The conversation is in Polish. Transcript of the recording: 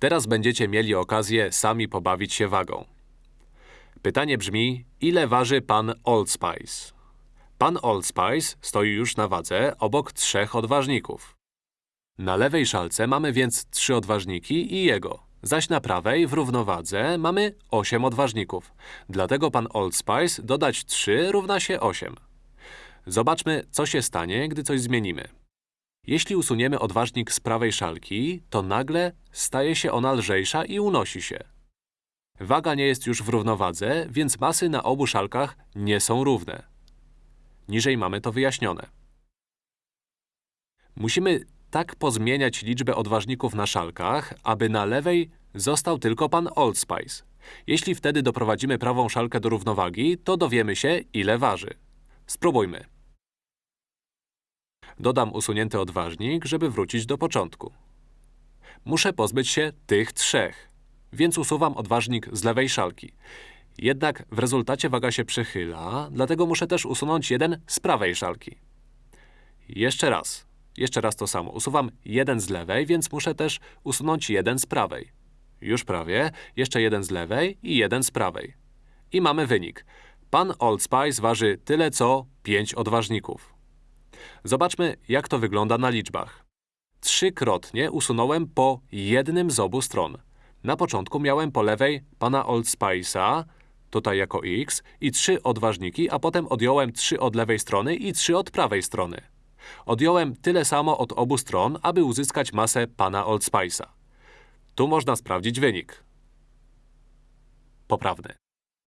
Teraz będziecie mieli okazję sami pobawić się wagą. Pytanie brzmi, ile waży pan Old Spice? Pan Old Spice stoi już na wadze obok trzech odważników. Na lewej szalce mamy więc trzy odważniki i jego, zaś na prawej w równowadze mamy 8 odważników. Dlatego pan Old Spice dodać 3 równa się 8. Zobaczmy, co się stanie, gdy coś zmienimy. Jeśli usuniemy odważnik z prawej szalki, to nagle staje się ona lżejsza i unosi się. Waga nie jest już w równowadze, więc masy na obu szalkach nie są równe. Niżej mamy to wyjaśnione. Musimy tak pozmieniać liczbę odważników na szalkach, aby na lewej został tylko pan Old Spice. Jeśli wtedy doprowadzimy prawą szalkę do równowagi, to dowiemy się, ile waży. Spróbujmy. Dodam usunięty odważnik, żeby wrócić do początku. Muszę pozbyć się tych trzech, więc usuwam odważnik z lewej szalki. Jednak w rezultacie waga się przechyla, dlatego muszę też usunąć jeden z prawej szalki. Jeszcze raz. Jeszcze raz to samo. Usuwam jeden z lewej, więc muszę też usunąć jeden z prawej. Już prawie. Jeszcze jeden z lewej i jeden z prawej. I mamy wynik. Pan Old Spice waży tyle co 5 odważników. Zobaczmy, jak to wygląda na liczbach. Trzykrotnie usunąłem po jednym z obu stron. Na początku miałem po lewej pana Old Spice'a, tutaj jako x, i trzy odważniki, a potem odjąłem trzy od lewej strony i trzy od prawej strony. Odjąłem tyle samo od obu stron, aby uzyskać masę pana Old Spice'a. Tu można sprawdzić wynik. Poprawny.